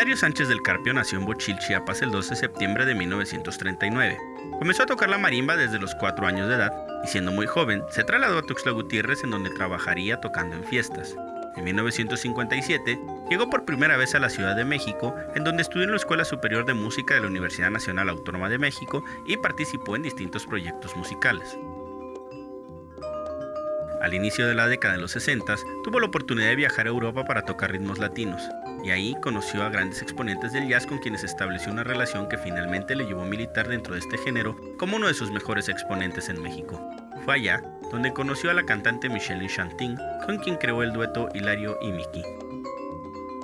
Hilario Sánchez del Carpio nació en Bochil, Chiapas, el 12 de septiembre de 1939. Comenzó a tocar la marimba desde los 4 años de edad y siendo muy joven se trasladó a Tuxtla Gutiérrez en donde trabajaría tocando en fiestas. En 1957 llegó por primera vez a la Ciudad de México, en donde estudió en la Escuela Superior de Música de la Universidad Nacional Autónoma de México y participó en distintos proyectos musicales. Al inicio de la década de los 60 tuvo la oportunidad de viajar a Europa para tocar ritmos latinos y ahí conoció a grandes exponentes del jazz con quienes estableció una relación que finalmente le llevó a militar dentro de este género como uno de sus mejores exponentes en México. Fue allá donde conoció a la cantante Michelle Chantin, con quien creó el dueto Hilario y Mickey.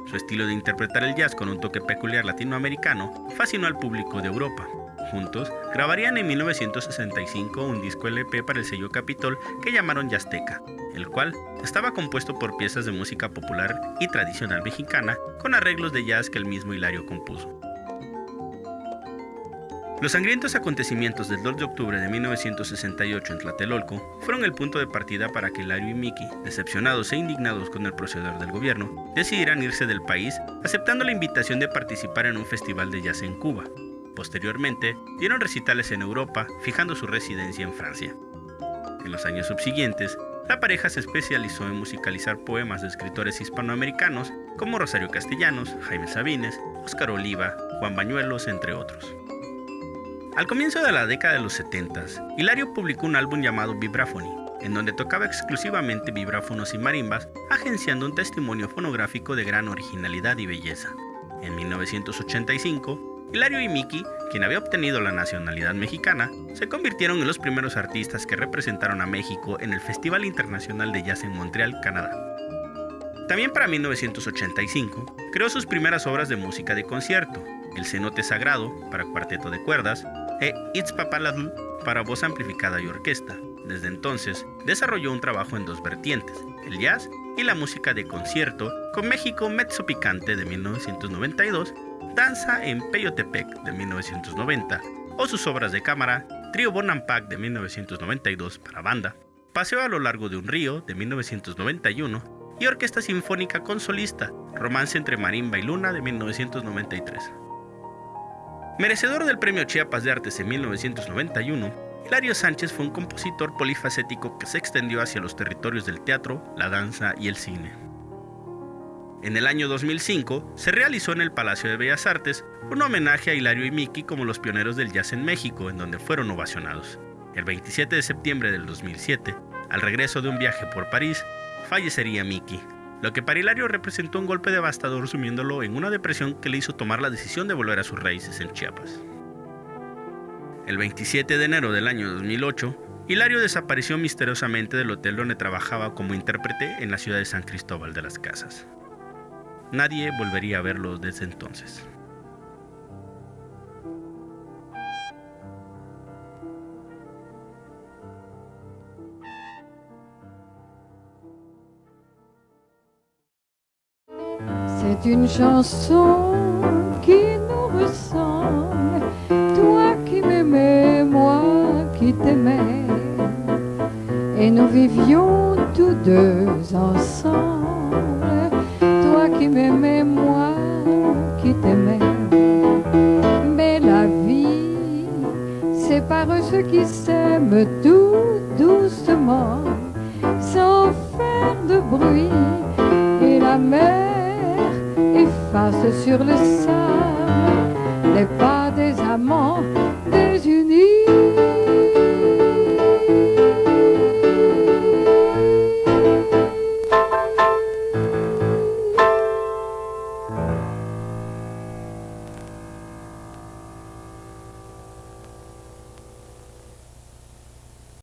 Su estilo de interpretar el jazz con un toque peculiar latinoamericano fascinó al público de Europa. Juntos grabarían en 1965 un disco LP para el sello Capitol que llamaron Yazteca, el cual estaba compuesto por piezas de música popular y tradicional mexicana con arreglos de jazz que el mismo Hilario compuso. Los sangrientos acontecimientos del 2 de octubre de 1968 en Tlatelolco fueron el punto de partida para que Hilario y Miki, decepcionados e indignados con el proceder del gobierno, decidieran irse del país aceptando la invitación de participar en un festival de jazz en Cuba. Posteriormente, dieron recitales en Europa, fijando su residencia en Francia. En los años subsiguientes, la pareja se especializó en musicalizar poemas de escritores hispanoamericanos como Rosario Castellanos, Jaime Sabines, Óscar Oliva, Juan Bañuelos, entre otros. Al comienzo de la década de los 70, Hilario publicó un álbum llamado Vibraphony, en donde tocaba exclusivamente vibráfonos y marimbas, agenciando un testimonio fonográfico de gran originalidad y belleza. En 1985, Hilario y Miki, quien había obtenido la nacionalidad mexicana, se convirtieron en los primeros artistas que representaron a México en el Festival Internacional de Jazz en Montreal, Canadá. También para 1985 creó sus primeras obras de música de concierto, El Cenote Sagrado para cuarteto de cuerdas e It's Papaladl para voz amplificada y orquesta. Desde entonces desarrolló un trabajo en dos vertientes, el jazz y la música de concierto con México Mezzo Picante de 1992 Danza en Peyotepec de 1990, o sus obras de cámara, Trio Bonampak de 1992 para banda, Paseo a lo largo de un río de 1991 y Orquesta Sinfónica con Solista, Romance entre Marimba y Luna de 1993. Merecedor del Premio Chiapas de Artes en 1991, Hilario Sánchez fue un compositor polifacético que se extendió hacia los territorios del teatro, la danza y el cine. En el año 2005 se realizó en el Palacio de Bellas Artes un homenaje a Hilario y Miki como los pioneros del jazz en México, en donde fueron ovacionados. El 27 de septiembre del 2007, al regreso de un viaje por París, fallecería Miki, lo que para Hilario representó un golpe devastador sumiéndolo en una depresión que le hizo tomar la decisión de volver a sus raíces en Chiapas. El 27 de enero del año 2008, Hilario desapareció misteriosamente del hotel donde trabajaba como intérprete en la ciudad de San Cristóbal de las Casas. Nadie volvería a verlo desde entonces. C'est une chanson qui nous ressemble, toi qui m'aimais, moi qui t'aimais, et nous vivions tous deux ensemble qui m'aimait, moi qui t'aimais. Mais la vie sépare ceux qui s'aiment tout doucement, sans faire de bruit. Et la mer efface sur le sable les pas des amants.